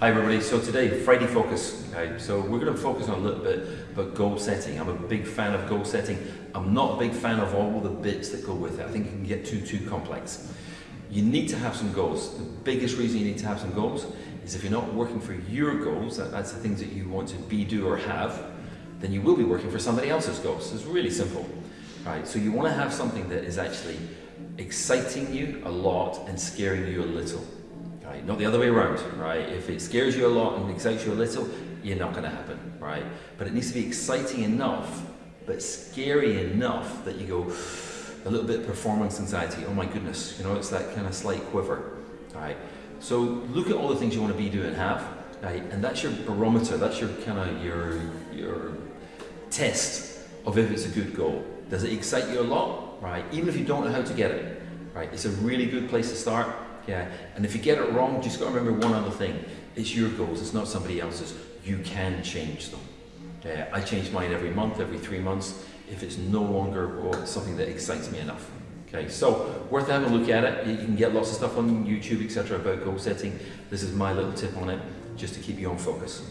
Hi everybody, so today, Friday Focus. Okay, so we're going to focus on a little bit about goal setting. I'm a big fan of goal setting. I'm not a big fan of all the bits that go with it. I think it can get too, too complex. You need to have some goals. The biggest reason you need to have some goals is if you're not working for your goals, that, that's the things that you want to be, do or have, then you will be working for somebody else's goals. It's really simple. Right, so you want to have something that is actually exciting you a lot and scaring you a little. Right, not the other way around, right? If it scares you a lot and excites you a little, you're not going to happen, right? But it needs to be exciting enough, but scary enough that you go a little bit of performance anxiety. Oh my goodness, you know, it's that kind of slight quiver, right? So look at all the things you want to be, do, and have, right? And that's your barometer. That's your kind of your your test of if it's a good goal. Does it excite you a lot? Right. Even if you don't know how to get it, right? It's a really good place to start. Yeah. And if you get it wrong, just got to remember one other thing. It's your goals. It's not somebody else's. You can change them. Yeah. I change mine every month, every three months. If it's no longer oh, something that excites me enough. Okay, so worth having a look at it. You can get lots of stuff on YouTube, etc. about goal setting. This is my little tip on it, just to keep you on focus.